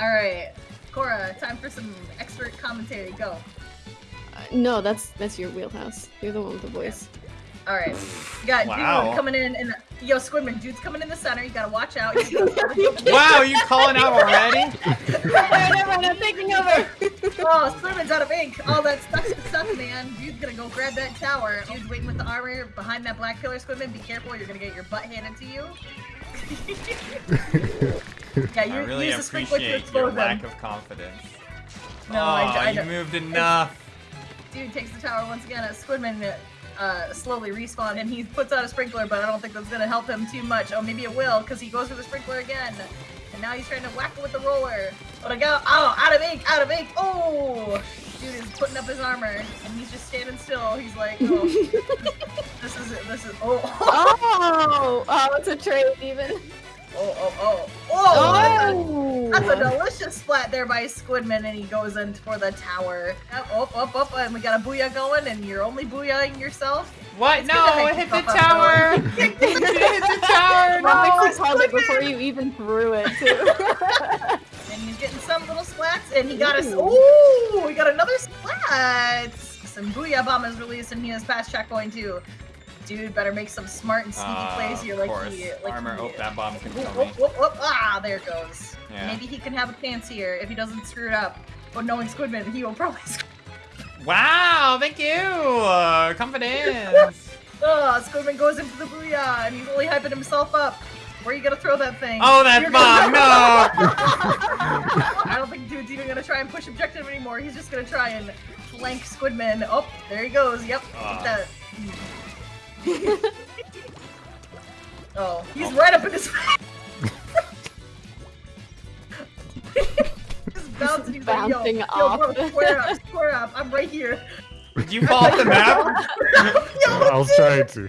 All right, Cora, time for some expert commentary. Go. Uh, no, that's that's your wheelhouse. You're the one with the voice. All right, you got Wow. dude coming in, and yo, Squidman, dude's coming in the center. You gotta watch out. Wow, you calling out already? Everyone, I'm taking over. Oh, Squidman's out of ink. All that sucks, sucks, man. Dude's gonna go grab that tower. Dude's waiting with the armor behind that black pillar, Squidman. Be careful, you're gonna get your butt handed to you. yeah, you I really use the sprinkler to appreciate explode your them. lack of confidence. No, oh, I, I you moved enough. Dude takes the tower once again. As Squidman uh, slowly respawn, and he puts out a sprinkler, but I don't think that's gonna help him too much. Oh, maybe it will, because he goes for the sprinkler again. And now he's trying to whack it with the roller. But I go, oh, out of ink, out of ink. Oh, dude is putting up his armor, and he's just standing still. He's like, oh, this is it. This is oh, Oh, oh, it's a trade even. Oh oh oh, oh, oh, oh. That's a- Oh, That's a delicious splat there by Squidman, and he goes in for the tower. Up, up, up, and we got a booyah going, and you're only booyahing yourself. What? It's No, it hit the tower. it hit the tower. No. held it before you even threw it too. And he's getting some little splats, and he got us. Ooh, we got another splat. Some booyah bomb is released, and he has fast track going, too. Dude, better make some smart and sneaky Ah, plays here, like course. he, like Armor. he, Oh, that gonna Whoop, kill me. whoop, whoop. Ah, there it goes. Yeah. Maybe he can have a chance here if he doesn't screw it up. But knowing Squidman, he will probably screw Wow, thank you. Uh, confidence. Oh, Squidman goes in for the booyah, and he's only hyping himself up. Where are you gonna throw that thing? Oh, that You're bomb. gonna- No. I don't think dude's even gonna try and push objective anymore. He's just gonna try and flank Squidman. Oh, there he goes. Yep. Ah. Get that. oh, he's right up in his. Just bouncing. He's like, yo, Bouncing yo, off. bro, square up, square up. I'm right here. Did you fall off the map? yo, I was trying to.